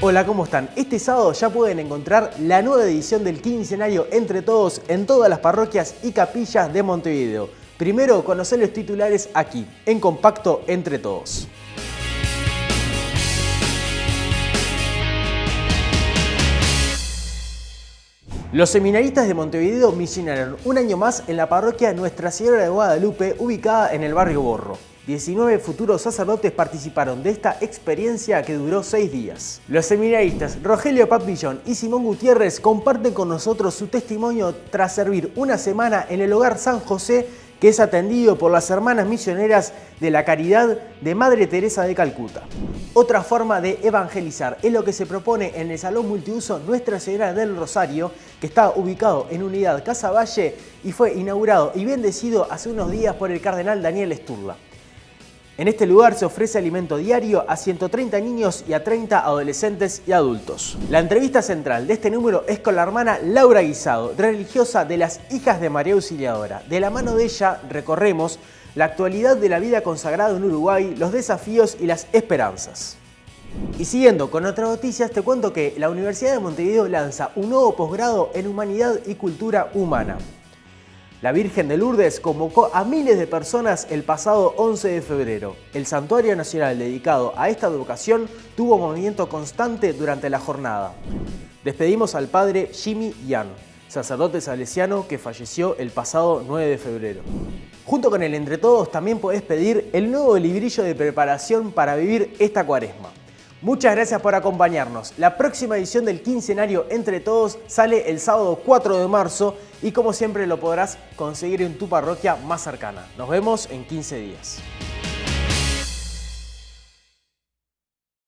Hola, ¿cómo están? Este sábado ya pueden encontrar la nueva edición del quincenario Entre Todos en todas las parroquias y capillas de Montevideo. Primero, conocer los titulares aquí, en Compacto Entre Todos. Los seminaristas de Montevideo misionaron un año más en la parroquia Nuestra Señora de Guadalupe, ubicada en el barrio Borro. 19 futuros sacerdotes participaron de esta experiencia que duró seis días. Los seminaristas Rogelio Papillón y Simón Gutiérrez comparten con nosotros su testimonio tras servir una semana en el hogar San José que es atendido por las hermanas misioneras de la Caridad de Madre Teresa de Calcuta. Otra forma de evangelizar es lo que se propone en el Salón Multiuso Nuestra Señora del Rosario, que está ubicado en Unidad Casa Valle y fue inaugurado y bendecido hace unos días por el cardenal Daniel Sturla. En este lugar se ofrece alimento diario a 130 niños y a 30 adolescentes y adultos. La entrevista central de este número es con la hermana Laura Guisado, religiosa de las Hijas de María Auxiliadora. De la mano de ella recorremos la actualidad de la vida consagrada en Uruguay, los desafíos y las esperanzas. Y siguiendo con otras noticias, te cuento que la Universidad de Montevideo lanza un nuevo posgrado en Humanidad y Cultura Humana. La Virgen de Lourdes convocó a miles de personas el pasado 11 de febrero. El Santuario Nacional dedicado a esta educación tuvo movimiento constante durante la jornada. Despedimos al padre Jimmy Yan, sacerdote salesiano que falleció el pasado 9 de febrero. Junto con el Entre Todos también podés pedir el nuevo librillo de preparación para vivir esta cuaresma. Muchas gracias por acompañarnos. La próxima edición del quincenario Entre Todos sale el sábado 4 de marzo y como siempre lo podrás conseguir en tu parroquia más cercana. Nos vemos en 15 días.